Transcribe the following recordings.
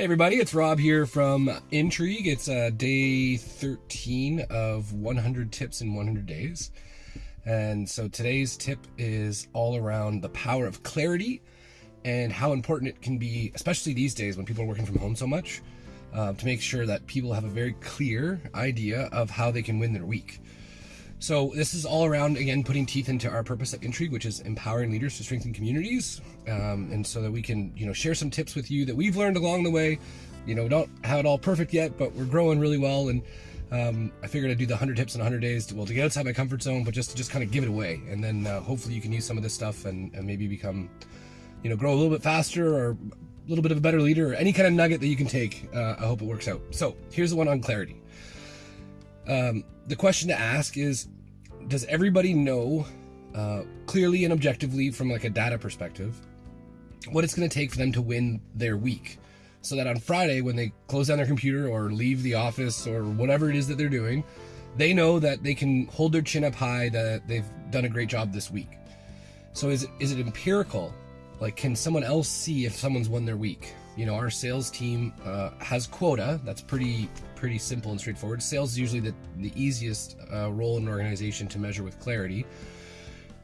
Hey everybody, it's Rob here from Intrigue. It's uh, day 13 of 100 tips in 100 days. And so today's tip is all around the power of clarity and how important it can be, especially these days when people are working from home so much, uh, to make sure that people have a very clear idea of how they can win their week. So this is all around, again, putting teeth into our purpose at Intrigue, which is empowering leaders to strengthen communities. Um, and so that we can, you know, share some tips with you that we've learned along the way. You know, we don't have it all perfect yet, but we're growing really well. And um, I figured I'd do the 100 tips in 100 days to, well, to get outside my comfort zone, but just to just kind of give it away. And then uh, hopefully you can use some of this stuff and, and maybe become, you know, grow a little bit faster or a little bit of a better leader or any kind of nugget that you can take. Uh, I hope it works out. So here's the one on clarity. Um, the question to ask is Does everybody know uh, clearly and objectively from like a data perspective what it's going to take for them to win their week? So that on Friday, when they close down their computer or leave the office or whatever it is that they're doing, they know that they can hold their chin up high that they've done a great job this week. So is is it empirical? Like, can someone else see if someone's won their week? You know, our sales team uh, has quota. That's pretty pretty simple and straightforward. Sales is usually the, the easiest uh, role in an organization to measure with clarity.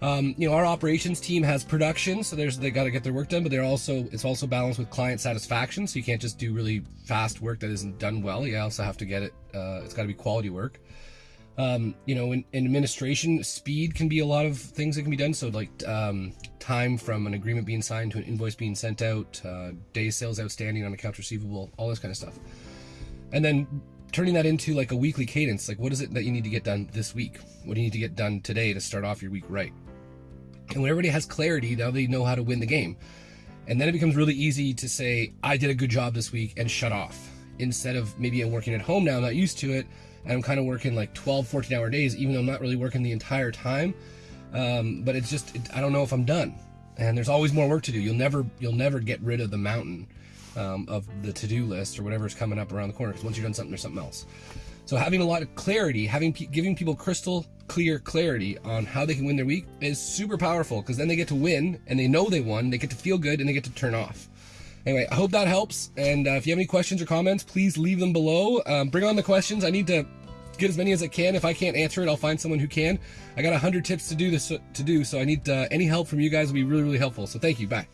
Um, you know, our operations team has production, so there's they got to get their work done, but they're also it's also balanced with client satisfaction. So you can't just do really fast work that isn't done well. You also have to get it. Uh, it's got to be quality work. Um, you know, in, in, administration, speed can be a lot of things that can be done. So like um, time from an agreement being signed to an invoice being sent out, uh, day sales outstanding on accounts receivable, all this kind of stuff. And then turning that into like a weekly cadence like what is it that you need to get done this week? What do you need to get done today to start off your week right? And when everybody has clarity now they know how to win the game. And then it becomes really easy to say i did a good job this week and shut off. Instead of maybe i'm working at home now i'm not used to it and i'm kind of working like 12 14 hour days even though i'm not really working the entire time um, but it's just it, i don't know if i'm done. And there's always more work to do. You'll never you'll never get rid of the mountain um, of the to-do list or whatever's coming up around the corner because once you've done something there's something else. So having a lot of clarity having giving people crystal clear clarity on how they can win their week is super powerful because then they get to win and they know they won they get to feel good and they get to turn off. Anyway i hope that helps. And uh, if you have any questions or comments please leave them below. Um, bring on the questions. I need to get as many as I can. If I can't answer it, I'll find someone who can. I got a hundred tips to do this to do, so I need uh, any help from you guys will be really really helpful. So thank you. Bye.